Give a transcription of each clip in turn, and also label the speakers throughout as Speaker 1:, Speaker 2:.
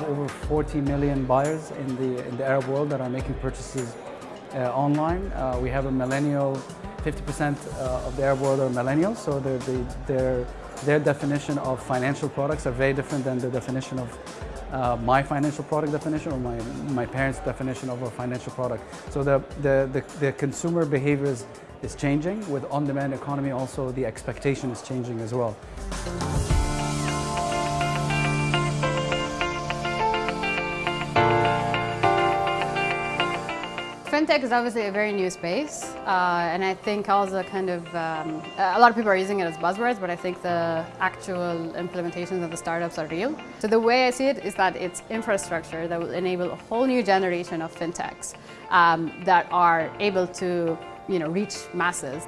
Speaker 1: 40 million buyers in the, in the Arab world that are making purchases uh, online. Uh, we have a millennial, 50% uh, of the Arab world are millennials, so their, their, their definition of financial products are very different than the definition of uh, my financial product definition or my, my parents' definition of a financial product. So the, the, the, the consumer behavior is, is changing. With on-demand economy also the expectation is changing as well.
Speaker 2: Fintech is obviously a very new space, uh, and I think also kind of, um, a lot of people are using it as buzzwords, but I think the actual implementations of the startups are real. So the way I see it is that it's infrastructure that will enable a whole new generation of fintechs um, that are able to you know, reach masses.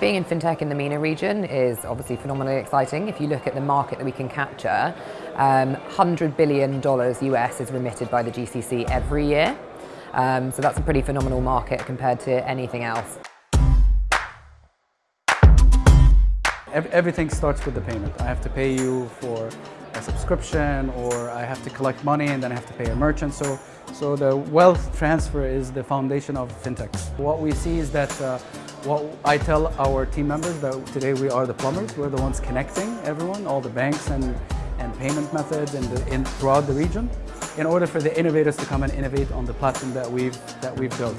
Speaker 3: Being in fintech in the MENA region is obviously phenomenally exciting. If you look at the market that we can capture, um, $100 billion US is remitted by the GCC every year. Um, so that's a pretty phenomenal market compared to anything else.
Speaker 1: Everything starts with the payment. I have to pay you for a subscription or I have to collect money and then I have to pay a merchant. So, so the wealth transfer is the foundation of fintechs. What we see is that uh, what I tell our team members that today we are the plumbers, we're the ones connecting everyone, all the banks and, and payment methods the, in, throughout the region in order for the innovators to come and innovate on the platform that we've, that we've built.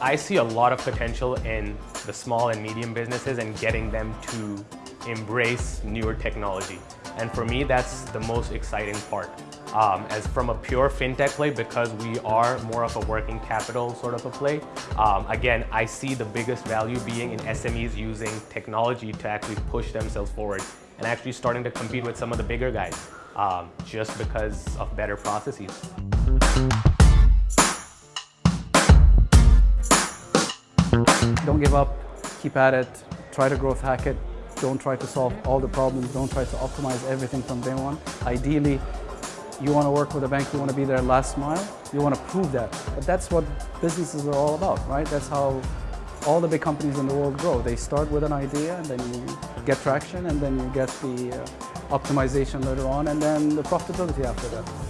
Speaker 4: I see a lot of potential in the small and medium businesses and getting them to embrace newer technology. And for me, that's the most exciting part. Um, as from a pure fintech play, because we are more of a working capital sort of a play, um, again, I see the biggest value being in SMEs using technology to actually push themselves forward and actually starting to compete with some of the bigger guys um, just because of better processes.
Speaker 1: Don't give up, keep at it, try to growth hack it, don't try to solve all the problems, don't try to optimize everything from day one. Ideally, you want to work with a bank, you want to be their last mile, you want to prove that. But that's what businesses are all about, right? That's how all the big companies in the world grow. They start with an idea and then you get traction and then you get the uh, optimization later on and then the profitability after that.